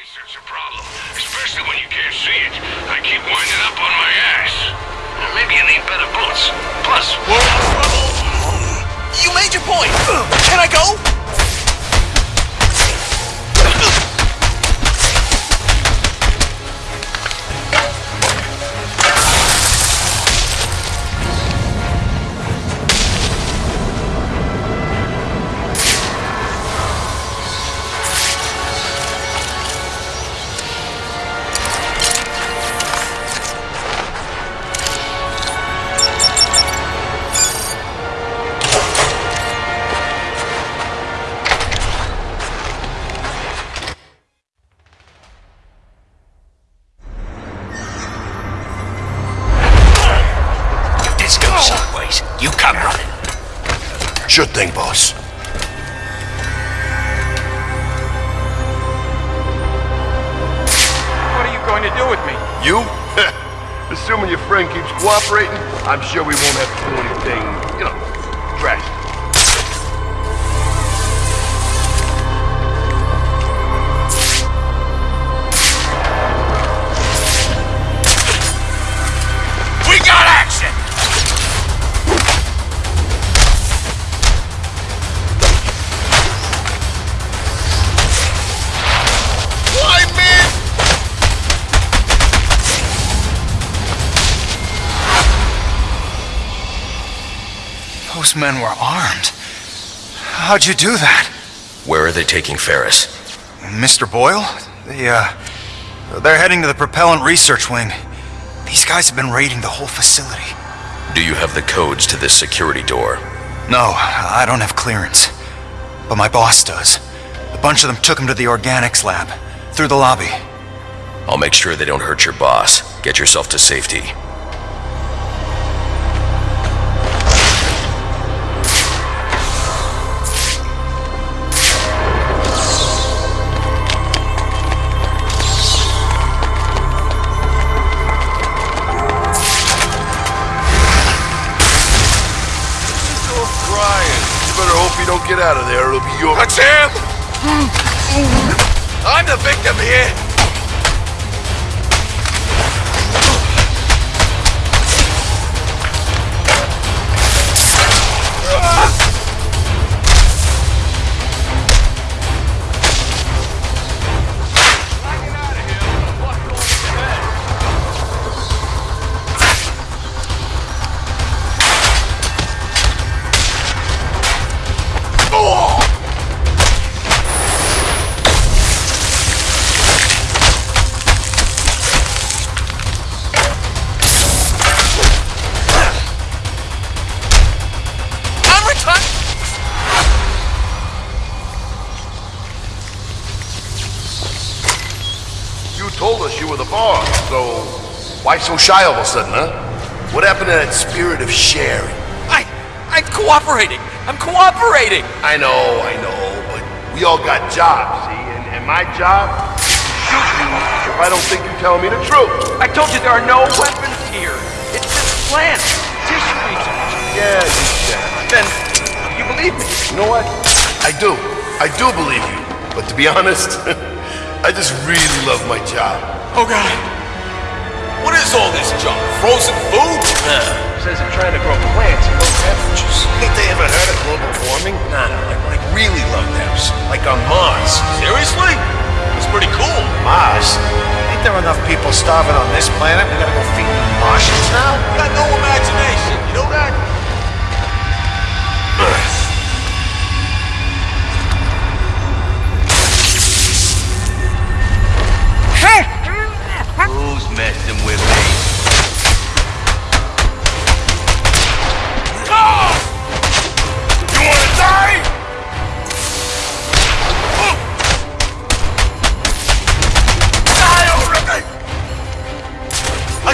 Eyesight's a problem, especially when you can't see it. I keep winding up on my ass. Maybe you need better boots. Plus, trouble. You made your point! Can I go? I'm sure we won't Those men were armed. How'd you do that? Where are they taking Ferris? Mr. Boyle? They, uh... They're heading to the propellant research wing. These guys have been raiding the whole facility. Do you have the codes to this security door? No, I don't have clearance. But my boss does. A bunch of them took him to the organics lab. Through the lobby. I'll make sure they don't hurt your boss. Get yourself to safety. Don't get out of there. It'll be your... That's him! I'm the victim here! So... Why so shy all of a sudden, huh? What happened to that spirit of sharing? I... I'm cooperating! I'm cooperating! I know, I know, but we all got jobs, see? And, and my job is to shoot you if I don't think you're telling me the truth. I told you there are no weapons here. It's just plants, tissue research. Yeah, you said. Then, you believe me? You know what? I do. I do believe you. But to be honest, I just really love my job. Oh god. What is all this junk? Frozen food? Says they're trying to grow plants at low temperatures. Ain't they ever heard of global warming? Nah, no, like, like really low temps. Like on Mars. Seriously? It's pretty cool. Mars? Ain't there enough people starving on this planet? We gotta go feed the Martians now? You Got no imagination, you know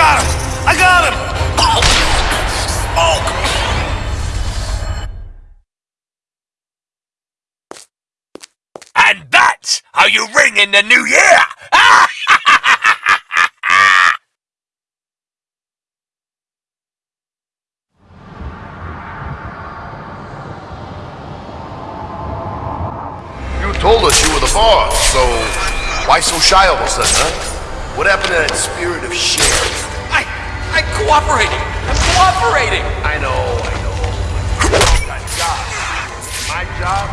got him! I got him. Oh! And that's how you ring in the new year! You told us you were the boss, so Why so shy all of a sudden, huh? What happened to that spirit of share? I... I'm cooperating! I'm cooperating! I know, I know. My job. My job?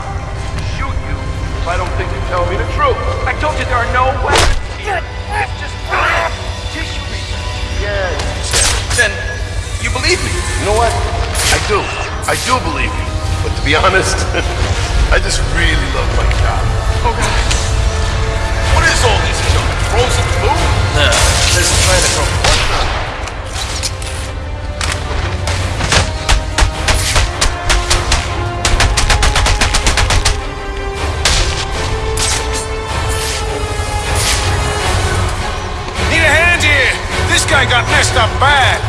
Shoot you if I don't think you're telling me the truth. I told you there are no weapons here. It's just plants. Tissue research. Yeah, you said it. Then, you believe me? You know what? I do. I do believe you. But to be honest, I just really love my job. Oh, what is all this junk? Frozen food? Nah, this is trying to grow Need a hand here! This guy got messed up bad!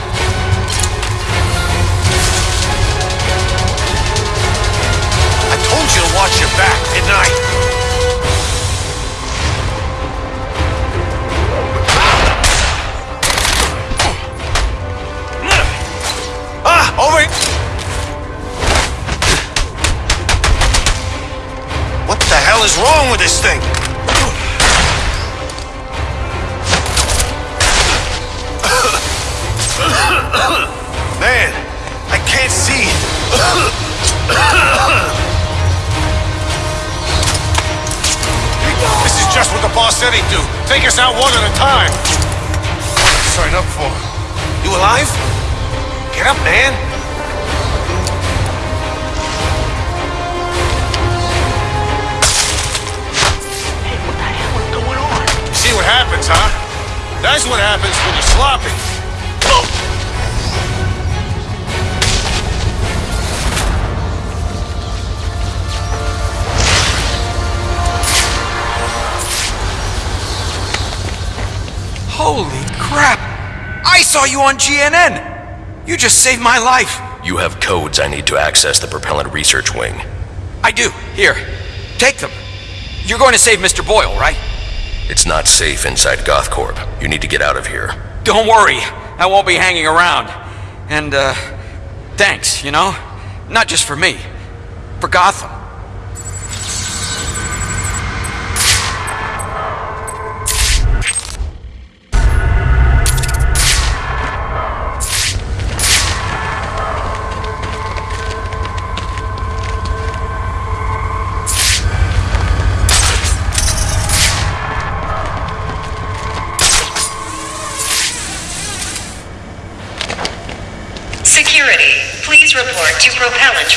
I told you to watch your back, didn't I? This thing? Man, I can't see. This is just what the boss said he'd do. Take us out one at a time. Sign up for. You alive? Get up, man. What happens, huh? That's what happens when you're sloppy. Holy crap! I saw you on GNN! You just saved my life! You have codes I need to access the propellant research wing. I do. Here. Take them. You're going to save Mr. Boyle, right? It's not safe inside GothCorp. You need to get out of here. Don't worry. I won't be hanging around. And, uh, thanks, you know? Not just for me. For Gotham.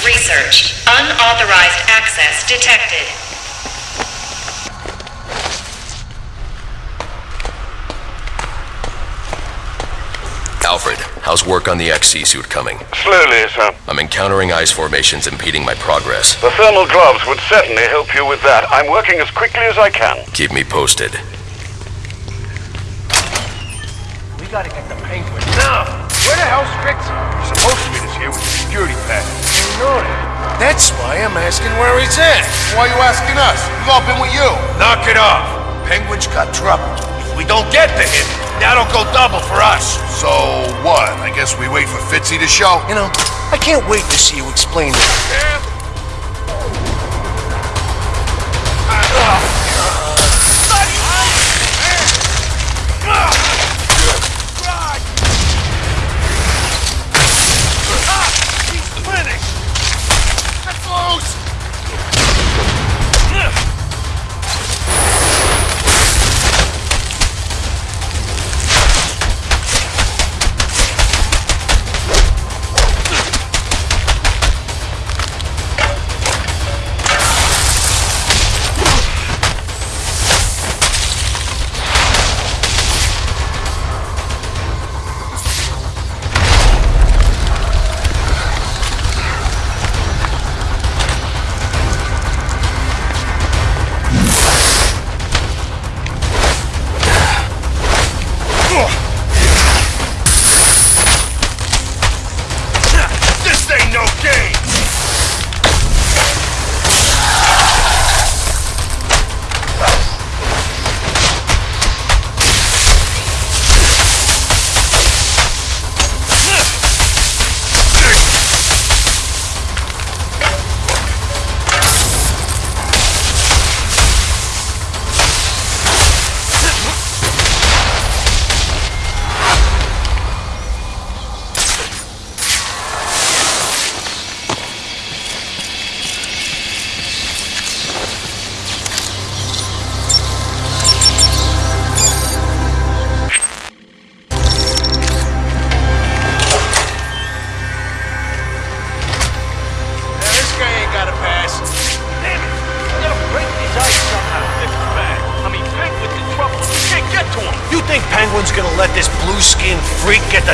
Research. Unauthorized access detected. Alfred, how's work on the XE suit coming? Slowly, sir. I'm encountering ice formations impeding my progress. The thermal gloves would certainly help you with that. I'm working as quickly as I can. Keep me posted. We gotta get the penguin now. Where the hell's Fritz? He's supposed to be this here with the security package. That's why I'm asking where he's at. Why are you asking us? We've all been with you. Knock it off. Penguin's got trouble. If we don't get to him, that'll go double for us. So what? I guess we wait for Fitzy to show? You know, I can't wait to see you explain it.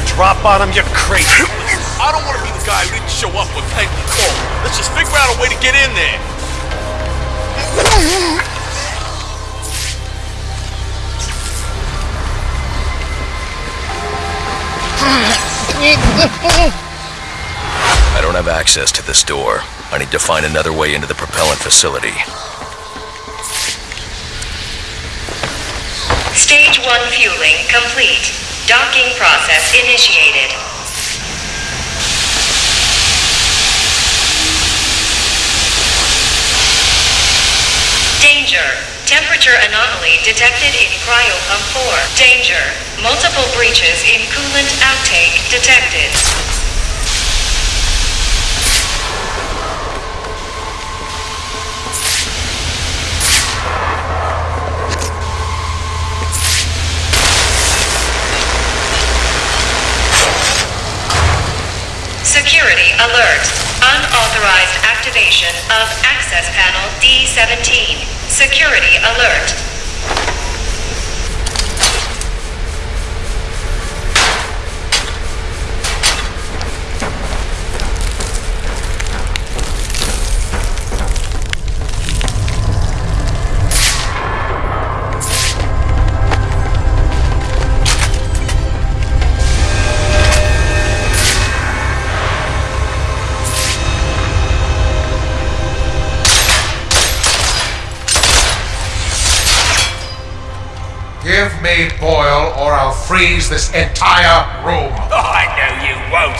Drop on him? You're crazy. I don't want to be the guy who didn't show up when Penguin called. Let's just figure out a way to get in there. I don't have access to this door. I need to find another way into the propellant facility. Stage 1 fueling complete. Docking process initiated. Danger. Temperature anomaly detected in cryopump 4. Danger. Multiple breaches in coolant outtake detected. Security alert. Unauthorized activation of access panel D17. Security alert. Give me Boyle or I'll freeze this entire room. Oh, I know you won't.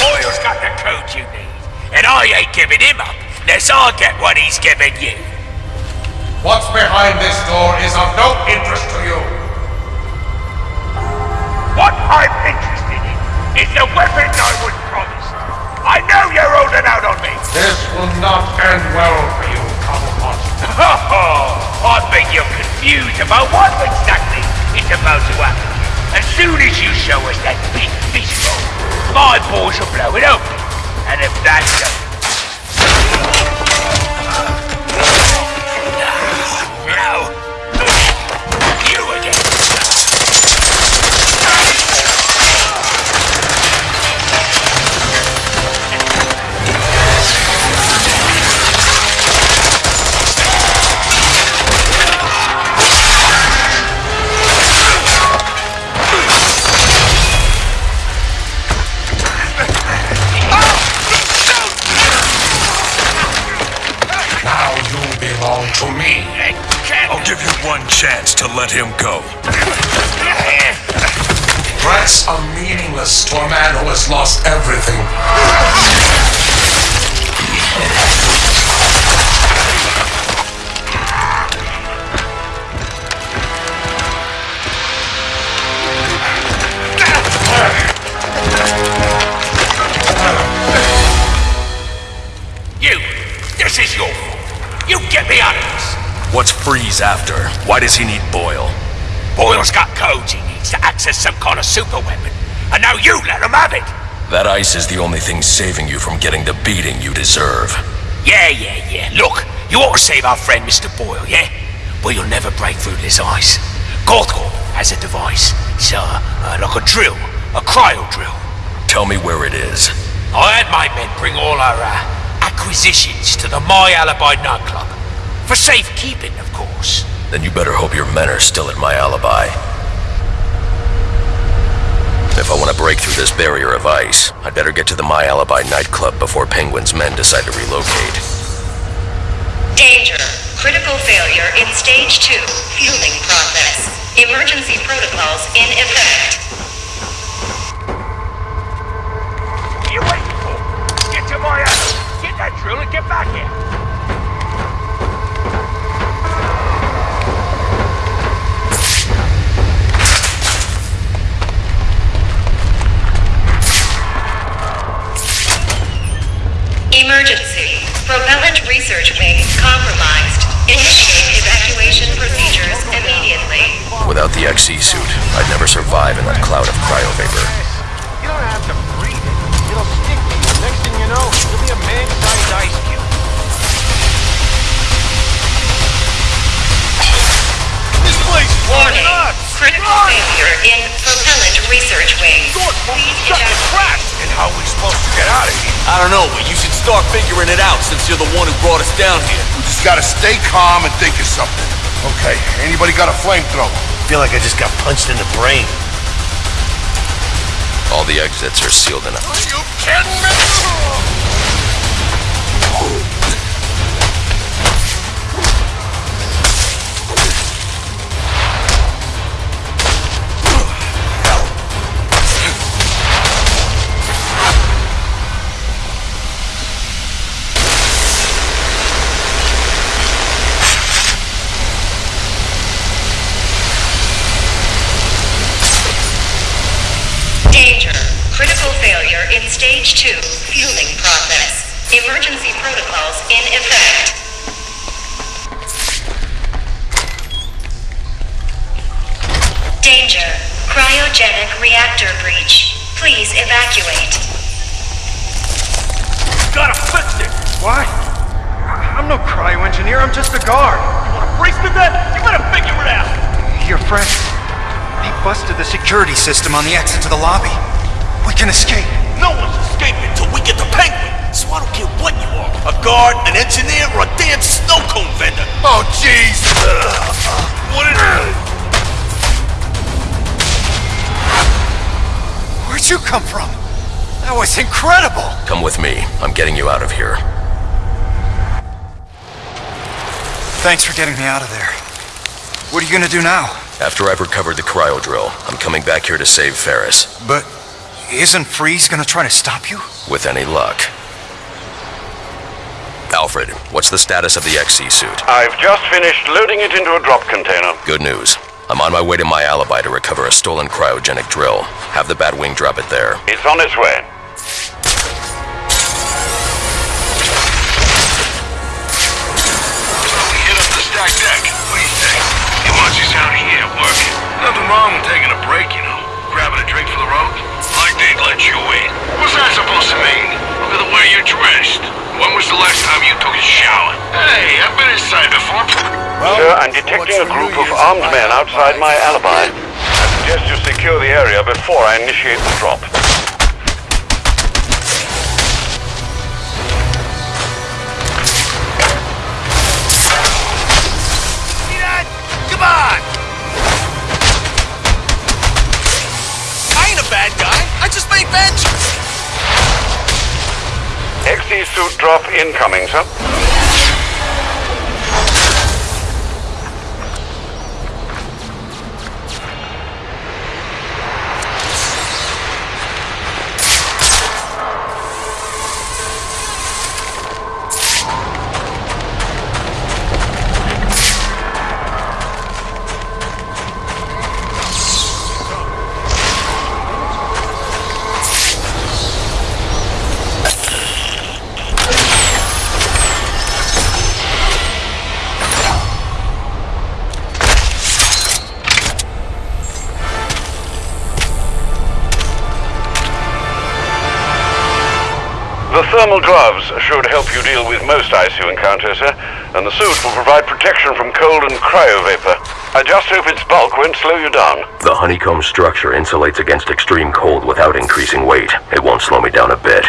Boyle's got the code you need. And I ain't giving him up unless I get what he's giving you. What's behind this door is of no interest to you. What I'm interested in is the weapon I was promised. I know you're holding out on me. This will not end well for you, Cobblepot. I think you're confused about what exactly is about to happen. As soon as you show us that big fishbowl, my balls will blow it open. And if that's the... fault. You get me out of this. What's Freeze after? Why does he need Boyle? Boyle's got codes he needs to access some kind of super weapon. And now you let him have it. That ice is the only thing saving you from getting the beating you deserve. Yeah, yeah, yeah. Look, you ought to save our friend Mr. Boyle, yeah? But you'll never break through this ice. GothCorp has a device. It's uh, uh, like a drill. A cryo drill. Tell me where it is. I had my men bring all our uh, acquisitions to the My Alibi nightclub. For safekeeping, of course. Then you better hope your men are still at my alibi. If I want to break through this barrier of ice, I'd better get to the My Alibi nightclub before Penguin's men decide to relocate. Danger. Critical failure in stage 2 fueling process. Emergency protocols in effect. What are you waiting for? Get to my house. Get that drill and get back here. Emergency. Propellant research wing compromised. Initiate evacuation procedures immediately. Without the XE suit, I'd never survive in that cloud of cryovapor. You don't have to breathe it. It'll stick to you. Next thing you know, you'll be a man-sized ice cube. This place is Warning. nuts. Critical failure in propellant research Research Wing. Please evacuate. And how are we supposed to get out of here? I don't know, but you should start figuring it out since you're the one who brought us down here. We just gotta stay calm and think of something. Okay, anybody got a flamethrower? feel like I just got punched in the brain. All the exits are sealed in. Are you kidding me? Failure in stage 2 fueling process. Emergency protocols in effect. Danger. Cryogenic reactor breach. Please evacuate. Gotta fix it! What? I'm no cryo engineer, I'm just a guard. You wanna freeze to death? You better figure it out! Your friend, he busted the security system on the exit to the lobby. We can escape. No one's escaping until we get the penguin. So I don't care what you are. A guard, an engineer, or a damn snow cone vendor. Oh, jeez! What is it? Where'd you come from? That was incredible! Come with me. I'm getting you out of here. Thanks for getting me out of there. What are you gonna do now? After I've recovered the cryo drill, I'm coming back here to save Ferris. But isn't Freeze gonna try to stop you? With any luck. Alfred, what's the status of the XE suit? I've just finished loading it into a drop container. Good news. I'm on my way to my alibi to recover a stolen cryogenic drill. Have the Batwing drop it there. It's on its way. We hit up the stack deck. What do you think? He wants us out here working. Nothing wrong with taking a break, you know. Grabbing a drink for the road. Like they'd let you in. What's that supposed to mean? Look at the way you're dressed. When was the last time you took a shower? Hey, I've been inside before. Sir, I'm detecting a group of armed men outside my alibi. I suggest you secure the area before I initiate the drop. XE suit drop incoming, sir. Thermal gloves should help you deal with most ice you encounter, sir, and the suit will provide protection from cold and cryo vapor. I just hope its bulk won't slow you down. The honeycomb structure insulates against extreme cold without increasing weight. It won't slow me down a bit.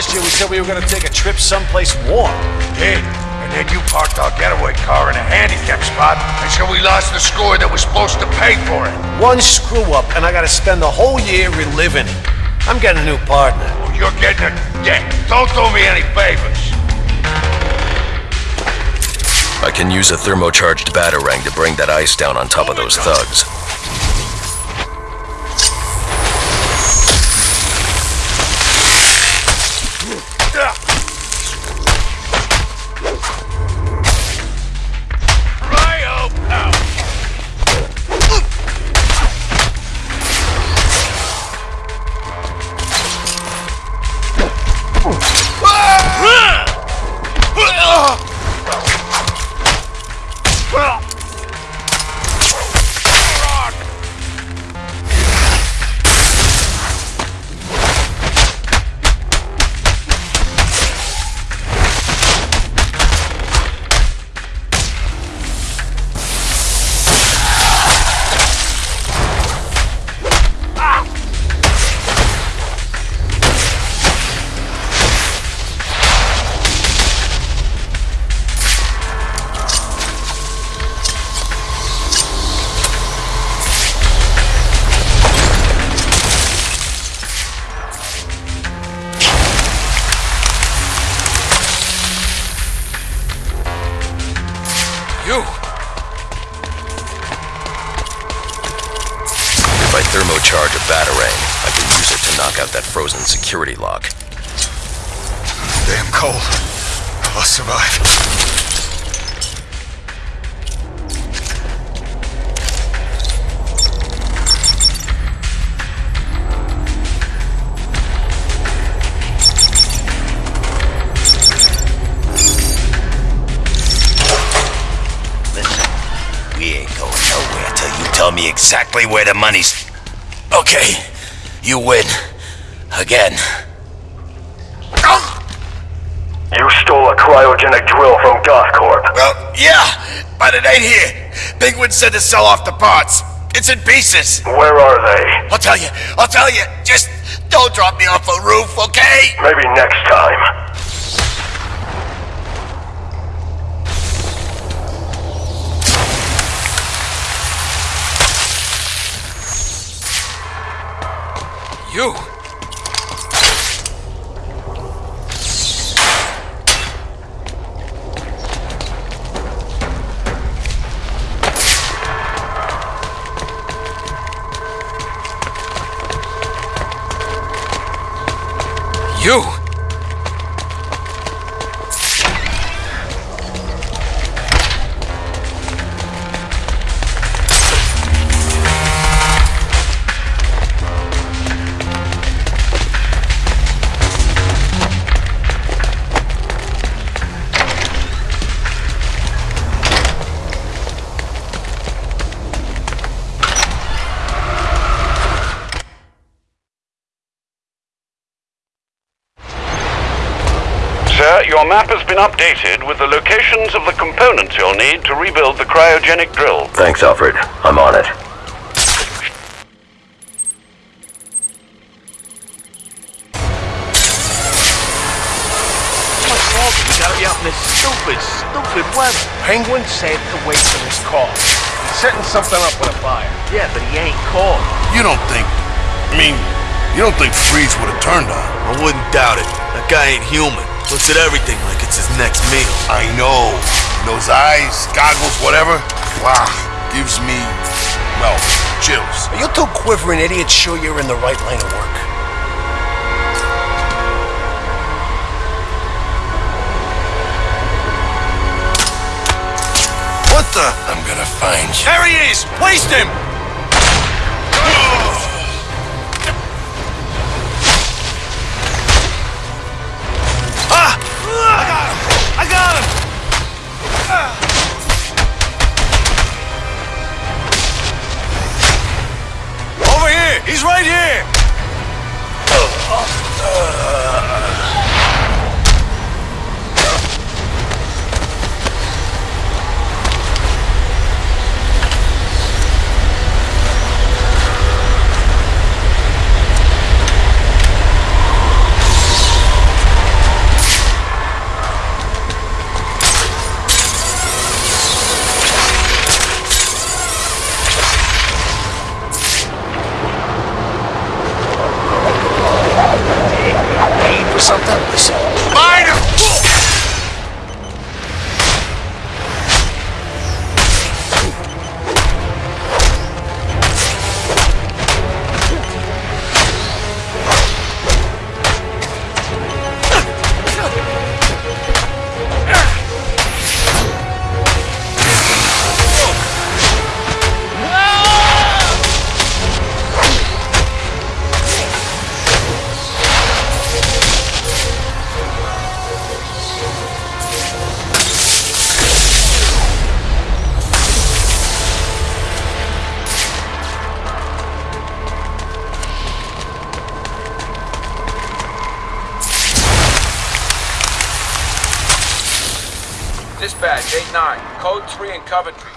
Last year we said we were gonna take a trip someplace warm. Did. And then you parked our getaway car in a handicap spot, and so we lost the score that was supposed to pay for it. One screw up, and I gotta spend the whole year reliving it. I'm getting a new partner. Well, you're getting a debt. Don't do me any favors. I can use a thermocharged batarang to bring that ice down on top of those thugs. Security lock. Damn cold. I'll survive. Listen, we ain't going nowhere till you tell me exactly where the money's. Okay, you win. Again. You stole a cryogenic drill from Gothcorp. Well, yeah, but it ain't here. Penguin said to sell off the parts. It's in pieces. Where are they? I'll tell you. I'll tell you. Just don't drop me off a roof, okay? Maybe next time. You! You! Map has been updated with the locations of the components you'll need to rebuild the cryogenic drill. Thanks, Alfred. I'm on it. How much longer we gotta be out in this stupid, stupid weather? Penguin said to wait for his call. He's setting something up with a buyer. Yeah, but he ain't called. You don't think... I mean, you don't think Freeze would have turned on? I wouldn't doubt it. That guy ain't human. Looks at everything like it's his next meal. I know. Those eyes, goggles, whatever. Wow. Gives me, well, chills. Are you two quivering idiots sure you're in the right line of work? What the? I'm gonna find you. There he is! Waste him! Paid Coventry.